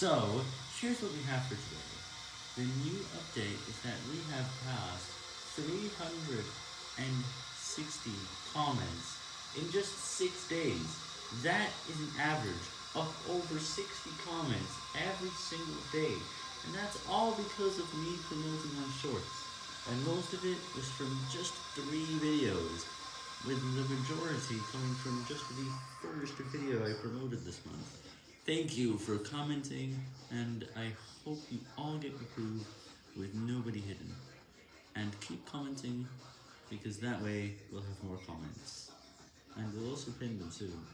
So, here's what we have for today. The new update is that we have passed 360 comments in just 6 days. That is an average of over 60 comments every single day. And that's all because of me promoting on shorts. And most of it was from just 3 videos, with the majority coming from just the first video I promoted this month. Thank you for commenting, and I hope you all get approved with nobody hidden. And keep commenting, because that way we'll have more comments. And we'll also pin them soon.